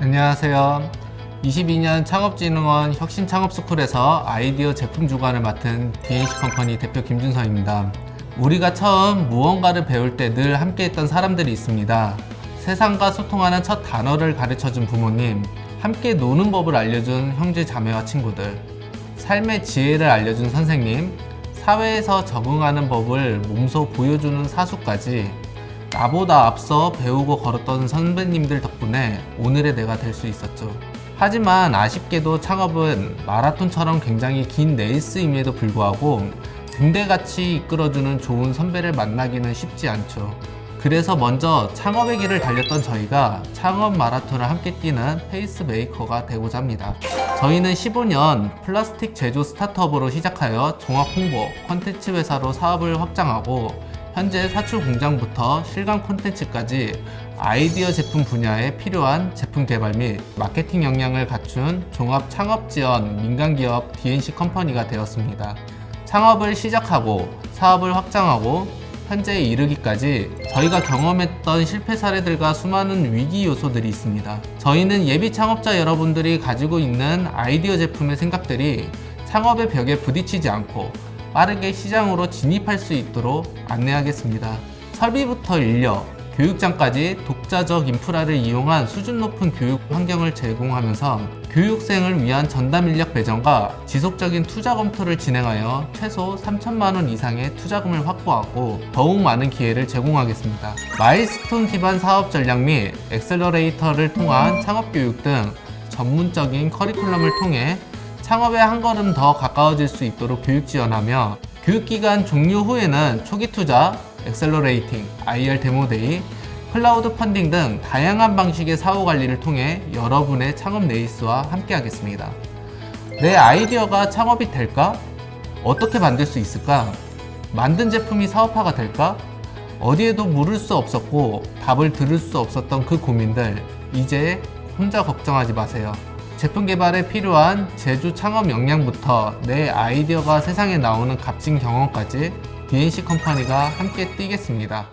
안녕하세요. 22년 창업진흥원 혁신창업스쿨에서 아이디어 제품 주관을 맡은 DNC 컴퍼니 대표 김준서입니다. 우리가 처음 무언가를 배울 때 늘 함께했던 사람들이 있습니다. 세상과 소통하는 첫 단어를 가르쳐준 부모님, 함께 노는 법을 알려준 형제 자매와 친구들, 삶의 지혜를 알려준 선생님, 사회에서 적응하는 법을 몸소 보여주는 사수까지 나보다 앞서 배우고 걸었던 선배님들 덕분에 오늘의 내가 될 수 있었죠. 하지만 아쉽게도 창업은 마라톤처럼 굉장히 긴 레이스임에도 불구하고 등대같이 이끌어주는 좋은 선배를 만나기는 쉽지 않죠. 그래서 먼저 창업의 길을 달렸던 저희가 창업 마라톤을 함께 뛰는 페이스메이커가 되고자 합니다. 저희는 15년 플라스틱 제조 스타트업으로 시작하여 종합 홍보, 콘텐츠 회사로 사업을 확장하고 현재 사출 공장부터 실감 콘텐츠까지 아이디어 제품 분야에 필요한 제품 개발 및 마케팅 역량을 갖춘 종합 창업 지원 민간기업 DNC 컴퍼니가 되었습니다. 창업을 시작하고 사업을 확장하고 현재에 이르기까지 저희가 경험했던 실패 사례들과 수많은 위기 요소들이 있습니다. 저희는 예비 창업자 여러분들이 가지고 있는 아이디어 제품의 생각들이 창업의 벽에 부딪히지 않고 빠르게 시장으로 진입할 수 있도록 안내하겠습니다. 설비부터 인력, 교육장까지 독자적 인프라를 이용한 수준 높은 교육 환경을 제공하면서 교육생을 위한 전담 인력 배정과 지속적인 투자 검토를 진행하여 최소 3천만 원 이상의 투자금을 확보하고 더욱 많은 기회를 제공하겠습니다. milestone 기반 사업 전략 및 accelerator를 통한 창업 교육 등 전문적인 커리큘럼을 통해 창업에 한 걸음 더 가까워질 수 있도록 교육 지원하며 교육기간 종료 후에는 초기 투자, accelerating, IR demo day, crowd funding 등 다양한 방식의 사후 관리를 통해 여러분의 창업 레이스와 함께 하겠습니다. 내 아이디어가 창업이 될까? 어떻게 만들 수 있을까? 만든 제품이 사업화가 될까? 어디에도 물을 수 없었고 답을 들을 수 없었던 그 고민들 이제 혼자 걱정하지 마세요. 제품 개발에 필요한 제조 창업 역량부터 내 아이디어가 세상에 나오는 값진 경험까지 DNC 컴퍼니가 함께 뛰겠습니다.